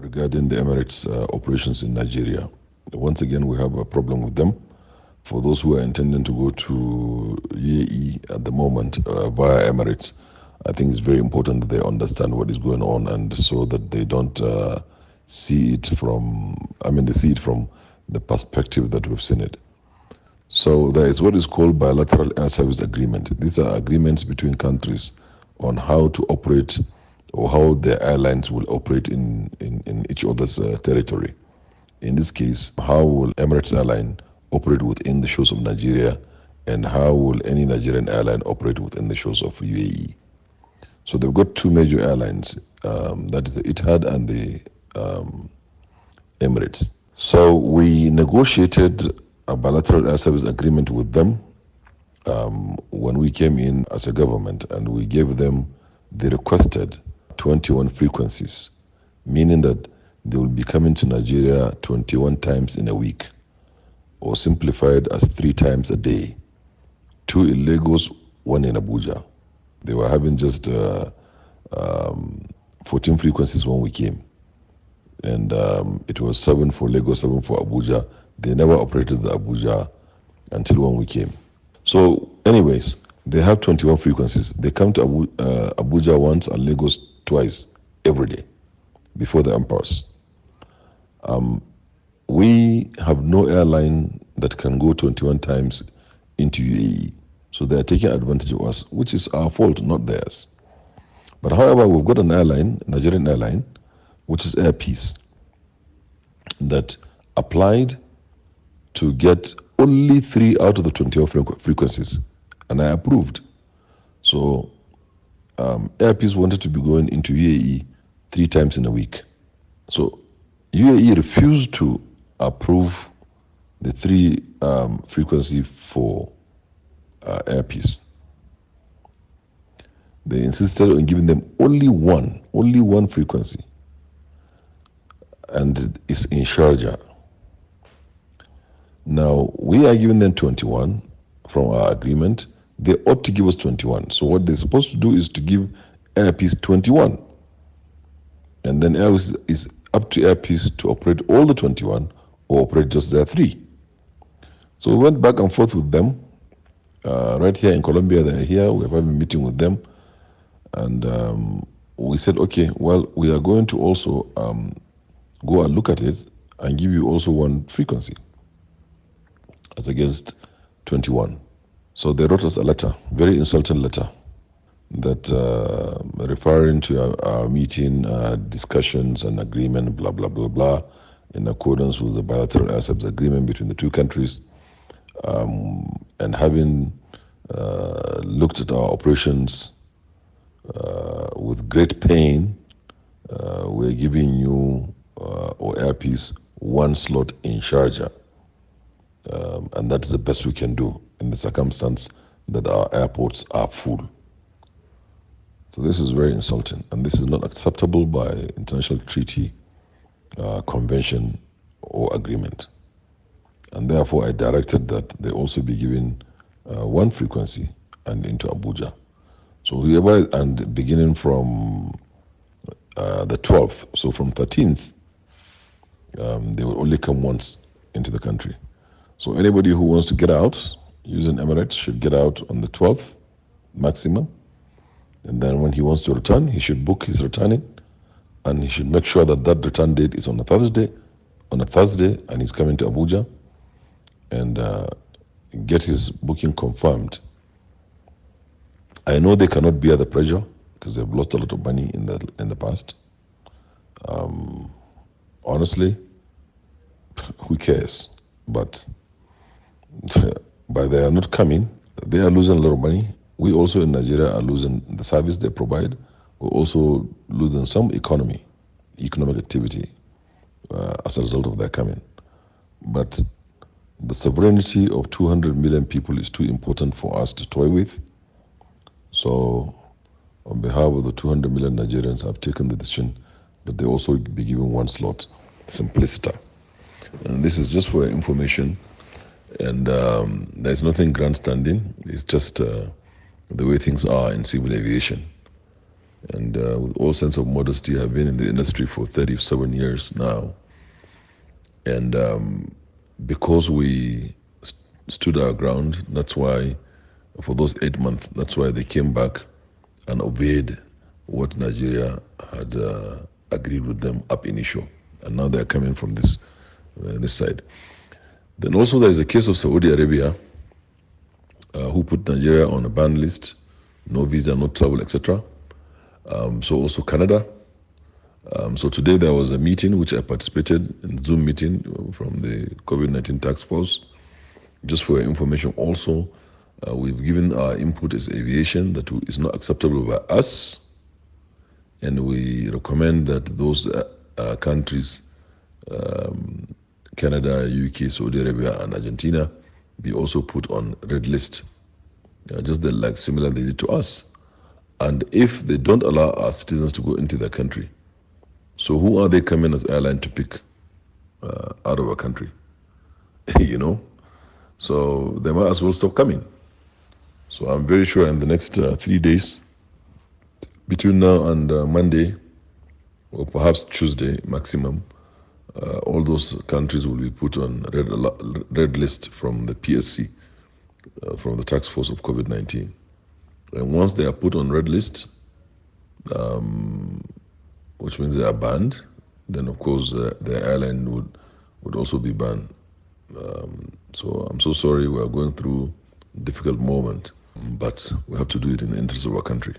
regarding the Emirates uh, operations in Nigeria. Once again, we have a problem with them. For those who are intending to go to UAE at the moment uh, via Emirates, I think it's very important that they understand what is going on and so that they don't uh, see it from, I mean, they see it from the perspective that we've seen it. So there is what is called bilateral air service agreement. These are agreements between countries on how to operate or how the airlines will operate in, in, in each other's uh, territory. In this case, how will Emirates Airline operate within the shores of Nigeria and how will any Nigerian airline operate within the shores of UAE? So they've got two major airlines, um, that is the Etihad and the um, Emirates. So we negotiated a bilateral air service agreement with them um, when we came in as a government and we gave them the requested 21 frequencies, meaning that they will be coming to Nigeria 21 times in a week, or simplified as three times a day. Two in Lagos, one in Abuja. They were having just uh, um, 14 frequencies when we came. And um, it was seven for Lagos, seven for Abuja. They never operated the Abuja until when we came. So, anyways, they have 21 frequencies. They come to Abu, uh, Abuja once and Lagos twice every day before the empires. Um, we have no airline that can go 21 times into UAE. So they are taking advantage of us, which is our fault, not theirs. But however, we've got an airline, Nigerian airline, which is Air Peace, that applied to get only three out of the 21 frequencies, and I approved. So um, Air wanted to be going into UAE three times in a week. So UAE refused to approve the three um, frequency for uh, Air. They insisted on giving them only one, only one frequency, and it's in Sharjah. Now we are giving them 21 from our agreement. They ought to give us 21. So what they're supposed to do is to give Air Peace 21, and then Air is up to Air Peace to operate all the 21 or operate just their three. So we went back and forth with them. Uh, right here in Colombia, they're here. We have a meeting with them. And um, we said, okay, well, we are going to also um, go and look at it and give you also one frequency as against 21. So they wrote us a letter, very insulting letter, that uh, referring to our, our meeting, uh, discussions, and agreement, blah, blah, blah, blah, in accordance with the bilateral service agreement between the two countries, um, and having uh, looked at our operations uh, with great pain, uh, we're giving you uh, or Air Peace one slot in Sharjah. Um, and that is the best we can do the circumstance that our airports are full. So this is very insulting, and this is not acceptable by international treaty, uh, convention, or agreement. And therefore, I directed that they also be given uh, one frequency and into Abuja. So whoever and beginning from uh, the 12th, so from 13th, um, they will only come once into the country. So anybody who wants to get out using Emirates should get out on the 12th maximum. And then when he wants to return, he should book his returning and he should make sure that that return date is on a Thursday, on a Thursday, and he's coming to Abuja and uh, get his booking confirmed. I know they cannot bear the pressure because they've lost a lot of money in the in the past. Um, honestly, who cares? But but they are not coming. They are losing a lot of money. We also in Nigeria are losing the service they provide. We're also losing some economy, economic activity uh, as a result of their coming. But the sovereignty of 200 million people is too important for us to toy with. So, on behalf of the 200 million Nigerians, I've taken the decision that they also be given one slot, simpliciter. And this is just for information and um, there's nothing grandstanding. It's just uh, the way things are in civil aviation. and uh, with all sense of modesty, I've been in the industry for 37 years now. And um, because we st- stood our ground, that's why, for those eight months, that's why they came back and obeyed what Nigeria had uh, agreed with them up initial. And now they're coming from this, uh, this side. Then also there's the case of Saudi Arabia, uh, who put Nigeria on a ban list, no visa, no travel, etc. Um, so also Canada. Um, so today there was a meeting which I participated in Zoom meeting from the COVID-19 task force. Just for information, also uh, we've given our input as aviation that is not acceptable by us, and we recommend that those uh, uh, countries, um, Canada, UK, Saudi Arabia, and Argentina, be also put on red list, uh, just the, like similar they did to us. And if they don't allow our citizens to go into their country, so who are they coming as airline to pick uh, out of our country? you know, so they might as well stop coming. So I'm very sure in the next uh, three days, between now and uh, Monday, or perhaps Tuesday maximum, uh, all those countries will be put on red red list from the PSC, uh, from the task force of COVID-19. And once they are put on red list, um, which means they are banned, then of course uh, the airline would would also be banned. Um, so I'm so sorry we are going through a difficult moment, but we have to do it in the interest of our country.